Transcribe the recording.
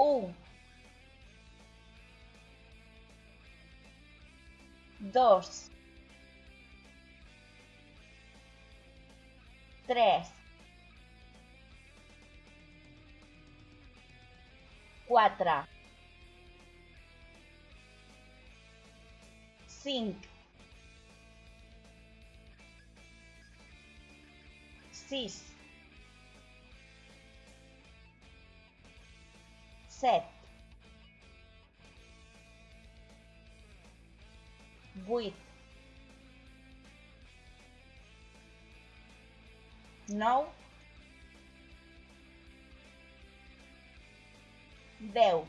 1, 2, 3, 4, 5, 6, sete, vuit, nou, deu.